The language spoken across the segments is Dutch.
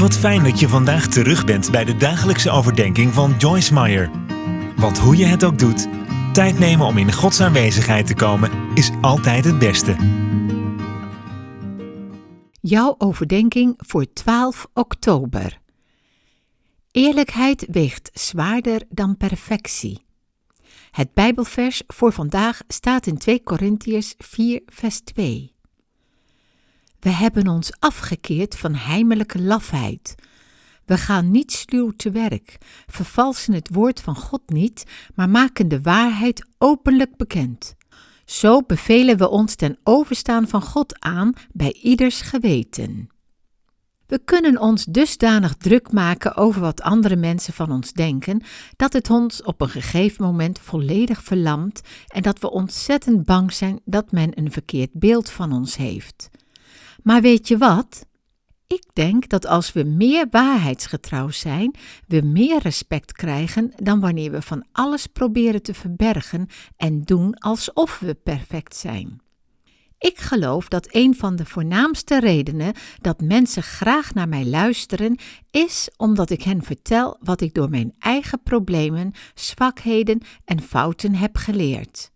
Wat fijn dat je vandaag terug bent bij de dagelijkse overdenking van Joyce Meyer. Want hoe je het ook doet, tijd nemen om in Gods aanwezigheid te komen is altijd het beste. Jouw overdenking voor 12 oktober. Eerlijkheid weegt zwaarder dan perfectie. Het Bijbelvers voor vandaag staat in 2 Korintiërs 4, vers 2. We hebben ons afgekeerd van heimelijke lafheid. We gaan niet sluw te werk, vervalsen het woord van God niet, maar maken de waarheid openlijk bekend. Zo bevelen we ons ten overstaan van God aan bij ieders geweten. We kunnen ons dusdanig druk maken over wat andere mensen van ons denken, dat het ons op een gegeven moment volledig verlamt en dat we ontzettend bang zijn dat men een verkeerd beeld van ons heeft. Maar weet je wat? Ik denk dat als we meer waarheidsgetrouw zijn, we meer respect krijgen dan wanneer we van alles proberen te verbergen en doen alsof we perfect zijn. Ik geloof dat een van de voornaamste redenen dat mensen graag naar mij luisteren is omdat ik hen vertel wat ik door mijn eigen problemen, zwakheden en fouten heb geleerd.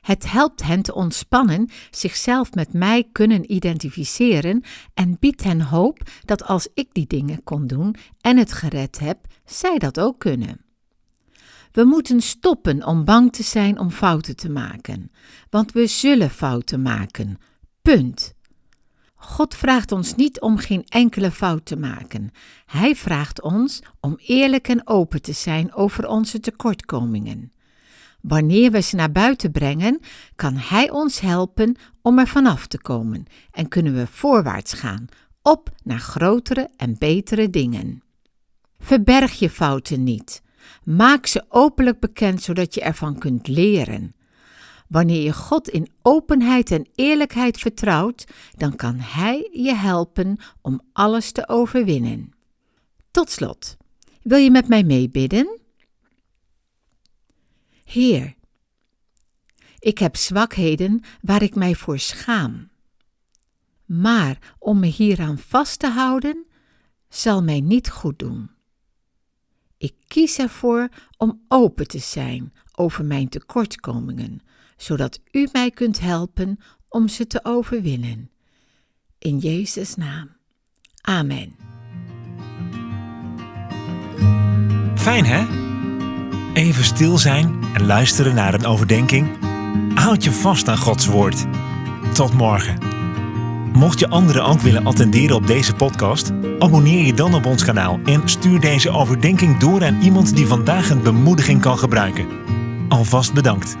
Het helpt hen te ontspannen, zichzelf met mij kunnen identificeren en biedt hen hoop dat als ik die dingen kon doen en het gered heb, zij dat ook kunnen. We moeten stoppen om bang te zijn om fouten te maken, want we zullen fouten maken. Punt. God vraagt ons niet om geen enkele fout te maken. Hij vraagt ons om eerlijk en open te zijn over onze tekortkomingen. Wanneer we ze naar buiten brengen, kan Hij ons helpen om er vanaf te komen en kunnen we voorwaarts gaan, op naar grotere en betere dingen. Verberg je fouten niet. Maak ze openlijk bekend zodat je ervan kunt leren. Wanneer je God in openheid en eerlijkheid vertrouwt, dan kan Hij je helpen om alles te overwinnen. Tot slot, wil je met mij meebidden? Heer, ik heb zwakheden waar ik mij voor schaam. Maar om me hieraan vast te houden, zal mij niet goed doen. Ik kies ervoor om open te zijn over mijn tekortkomingen, zodat u mij kunt helpen om ze te overwinnen. In Jezus' naam. Amen. Fijn hè? Even stil zijn en luisteren naar een overdenking. Houd je vast aan Gods woord. Tot morgen. Mocht je anderen ook willen attenderen op deze podcast, abonneer je dan op ons kanaal en stuur deze overdenking door aan iemand die vandaag een bemoediging kan gebruiken. Alvast bedankt.